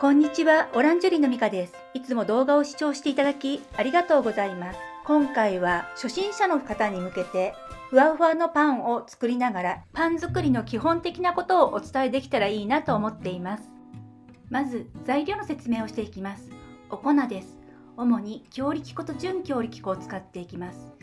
こんにちは、オランジュリーのミカです。いつも動画を視聴していただきありがとうございます。今回は初心者の方に向けてふわふわのパンを作りながらパン作りの基本的なことをお伝えできたらいいなと思っています。まず材料の説明をしていきます。お粉です。主に強力粉と準強力粉を使っていきます。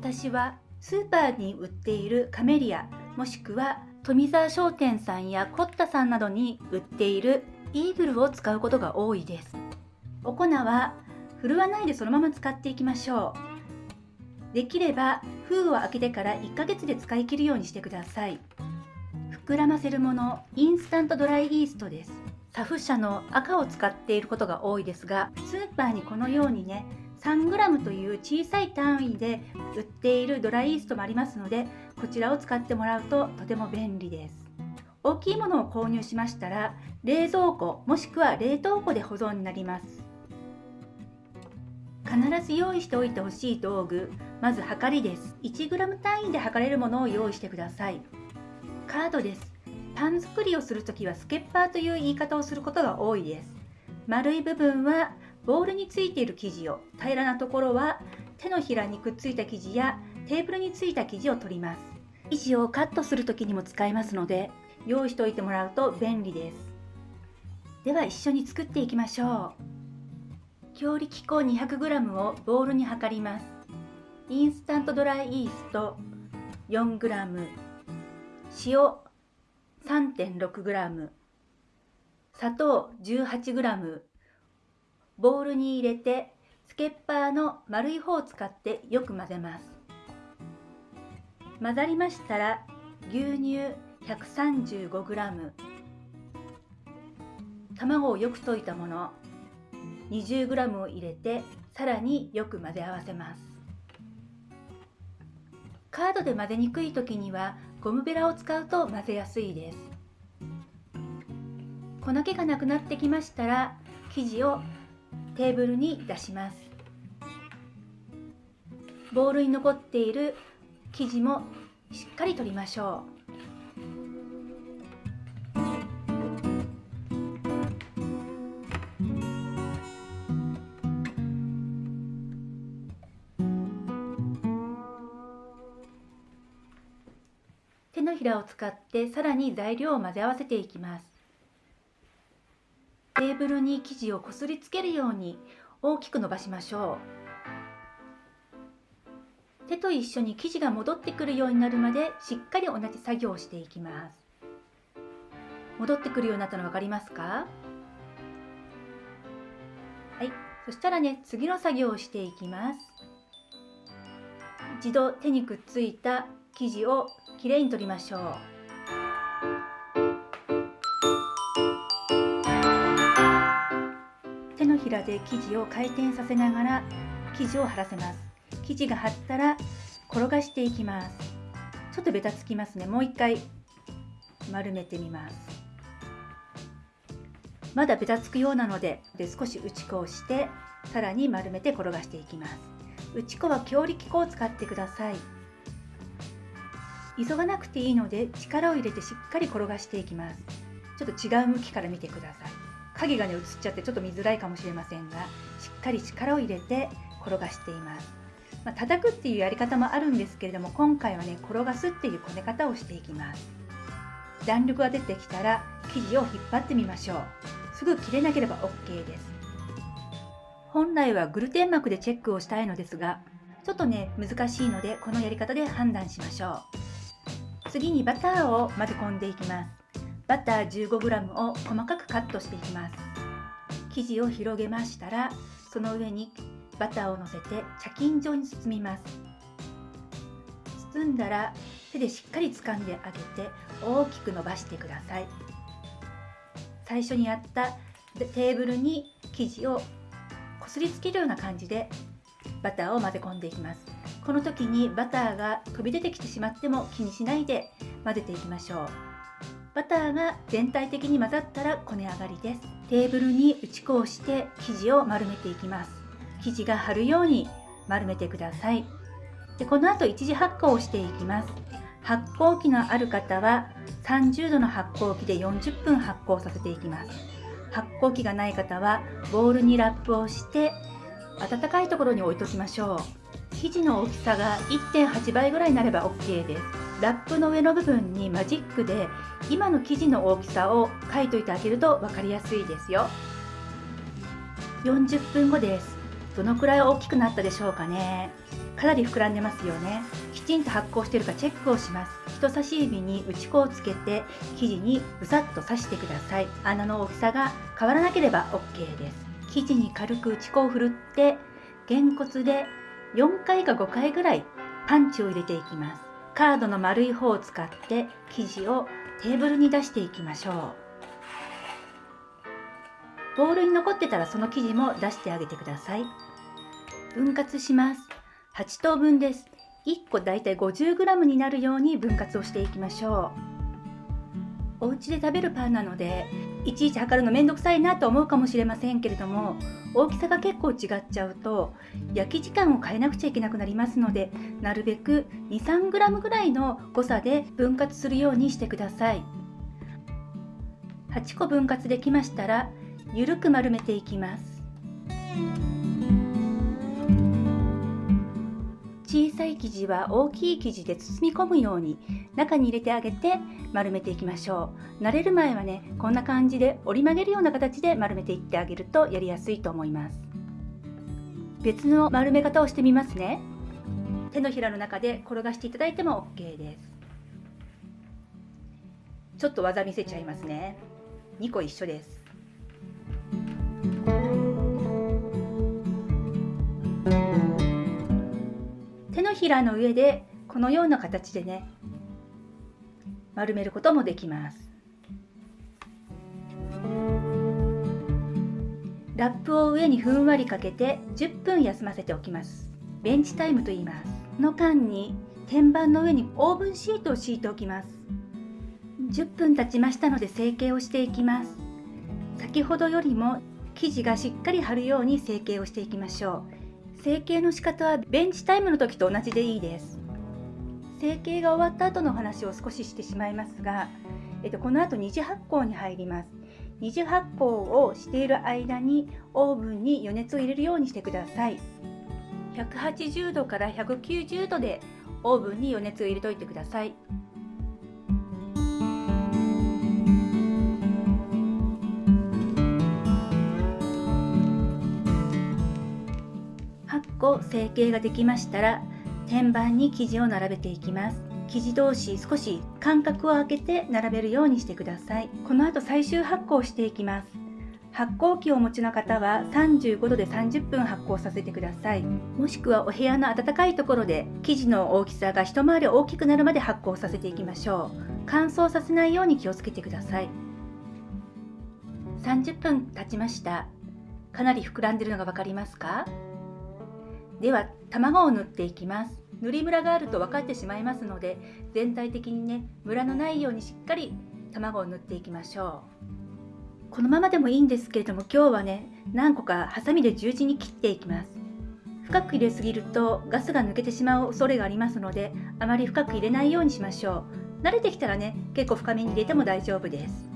私はスーパーに売っているカメリアもしくは富沢商店さんやコッタさんなどに売っているイーグルを使うことが多いです。お粉は振るわないでそのまま使っていきましょう。できれば封を開けてから1ヶ月で使い切るようにしてください。膨らませるものインスタントドライイーストです。サフ社の赤を使っていることが多いですがスーパーにこのようにね 3g という小さい単位で売っているドライイーストもありますのでこちらを使ってもらうととても便利です。大きいものを購入しましたら冷蔵庫もしくは冷凍庫で保存になります。必ず用意しておいてほしい道具まずはかりです。1g 単位で測れるものを用意してください。カードです。パン作りをするときはスケッパーという言い方をすることが多いです。丸い部分はボールについている生地を平らなところは手のひらにくっついた生地やテーブルについた生地を取ります。生地をカットする時にも使えますので用意しておいてもらうと便利です。では一緒に作っていきましょう。強力粉 200g をボウルに測ります。インスタントドライイースト 4g 塩 3.6g 砂糖 18g ボウルに入れてスケッパーの丸い方を使ってよく混ぜます。混ざりましたら牛乳 135g 卵をよく溶いたもの 20g を入れてさらによく混ぜ合わせます。カードで混ぜにくい時にはゴムベラを使うと混ぜやすいです。粉気がなくなってきましたら生地をテーブルに出します。ボウルに残っている生地もしっかり取りましょう。手のひらを使ってさらに材料を混ぜ合わせていきます。テーブルに生地をこすりつけるように大きく伸ばしましょう。手と一緒に生地が戻ってくるようになるまでしっかり同じ作業をしていきます。戻ってくるようになったの分かりますか？はい。そしたらね次の作業をしていきます。一度手にくっついた生地をきれいに取りましょう。手のひらで生地を回転させながら生地を張らせます。生地が張ったら転がしていきます。ちょっとベタつきますね。もう一回丸めてみます。まだベタつくようなのでで少し打ち粉をしてさらに丸めて転がしていきます。打ち粉は強力粉を使ってください。急がなくていいので力を入れてしっかり転がしていきます。ちょっと違う向きから見てください。影がね映っちゃってちょっと見づらいかもしれませんがしっかり力を入れて転がしています。まあ、叩くっていうやり方もあるんですけれども今回はね転がすっていうこね方をしていきます。弾力が出てきたら生地を引っ張ってみましょう。すぐ切れなければ OK です。本来はグルテン膜でチェックをしたいのですがちょっとね難しいのでこのやり方で判断しましょう。次にバターを混ぜ込んでいきます。バター 15g を細かくカットしていきます。生地を広げましたらその上にバターをのせて茶巾状に包みます。包んだら手でしっかり掴んであげて大きく伸ばしてください。最初にやったテーブルに生地をこすりつけるような感じでバターを混ぜ込んでいきます。この時にバターが飛び出てきてしまっても気にしないで混ぜていきましょう。バターが全体的に混ざったらこね上がりです。テーブルに打ち粉をして生地を丸めていきます。生地が張るように丸めてください。でこの後一次発酵をしていきます。発酵機のある方は30度の発酵機で40分発酵させていきます。発酵機がない方はボウルにラップをして温かいところに置いときましょう。生地の大きさが1.8倍ぐらいになれば OK です。ラップの上の部分にマジックで今の生地の大きさを書いといてあげると分かりやすいですよ。40分後です。どのくらい大きくなったでしょうかね。かなり膨らんでますよね。きちんと発酵しているかチェックをします。人差し指に打ち粉をつけて生地にブサッと刺してください。穴の大きさが変わらなければ OK です。生地に軽く打ち粉をふるってげんこつで4回か5回ぐらいパンチを入れていきます。カードの丸い方を使って生地をテーブルに出していきましょう。ボウルに残ってたらその生地も出してあげてください。分割します。8等分です。1個だいたい 50g になるように分割をしていきましょう。お家で食べるパンなのでいちいち測るのめんどくさいなと思うかもしれませんけれども大きさが結構違っちゃうと焼き時間を変えなくちゃいけなくなりますのでなるべく 23g ぐらいの誤差で分割するようにしてください。8個分割できましたらゆるく丸めていきます。小さい生地は大きい生地で包み込むように中に入れてあげて丸めていきましょう。慣れる前はねこんな感じで折り曲げるような形で丸めていってあげるとやりやすいと思います。別の丸め方をしてみますね。手のひらの中で転がしていただいても OK です。ちょっと技見せちゃいますね。2個一緒です。ひらの上でこのような形でね丸めることもできます。ラップを上にふんわりかけて10分休ませておきます。ベンチタイムと言います。の間に天板の上にオーブンシートを敷いておきます。10分経ちましたので成形をしていきます。先ほどよりも生地がしっかり貼るように成形をしていきましょう。成形の仕方はベンチタイムの時と同じでいいです。成形が終わった後の話を少ししてしまいますが、えっと、この後二次発酵に入ります。二次発酵をしている間にオーブンに余熱を入れるようにしてください。180度から190度でオーブンに余熱を入れといてください。発酵成形ができましたら天板に生地を並べていきます。生地同士少し間隔を空けて並べるようにしてください。この後最終発酵していきます。発酵機をお持ちの方は35度で30分発酵させてください。もしくはお部屋の暖かいところで生地の大きさが一回り大きくなるまで発酵させていきましょう。乾燥させないように気をつけてください。30分経ちました。かなり膨らんでるのが分かりますか？では卵を塗っていきます。塗りムラがあると分かってしまいますので全体的にねムラのないようにしっかり卵を塗っていきましょう。このままでもいいんですけれども今日はね何個かハサミで十字に切っていきます。深く入れすぎるとガスが抜けてしまう恐れがありますのであまり深く入れないようにしましょう。慣れてきたらね結構深めに入れても大丈夫です。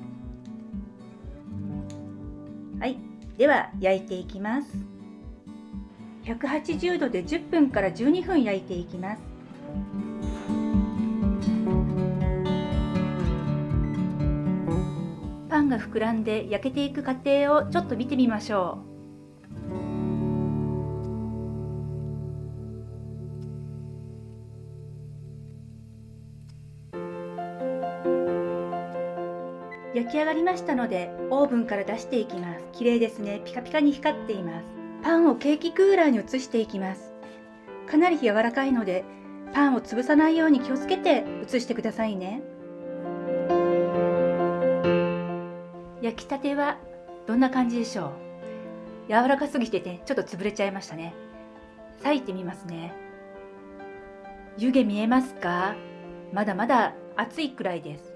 はい。では焼いていきます。180度で10分から12分焼いていきます。パンが膨らんで焼けていく過程をちょっと見てみましょう。焼き上がりましたのでオーブンから出していきます。綺麗ですね。ピカピカに光っています。パンをケーキクーラーに移していきます。かなり柔らかいのでパンを潰さないように気をつけて移してくださいね。焼きたてはどんな感じでしょう？柔らかすぎてねちょっと潰れちゃいましたね。裂いてみますね。湯気見えますか？まだまだ熱いくらいです。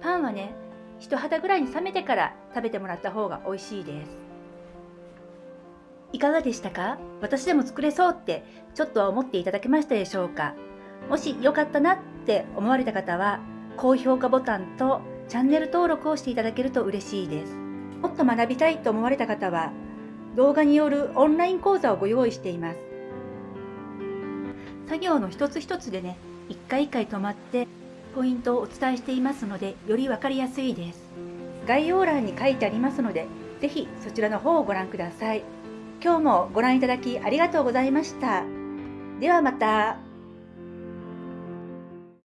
パンはね人肌ぐらいに冷めてから食べてもらった方が美味しいです。いかがでしたか？私でも作れそうってちょっとは思っていただけましたでしょうか？もし良かったなって思われた方は高評価ボタンとチャンネル登録をしていただけると嬉しいです。もっと学びたいと思われた方は動画によるオンライン講座をご用意しています。作業の一つ一つでね、一回一回止まってポイントをお伝えしていますので、より分かりやすいです。概要欄に書いてありますので、ぜひそちらの方をご覧ください。今日もご覧いただきありがとうございました。ではまた。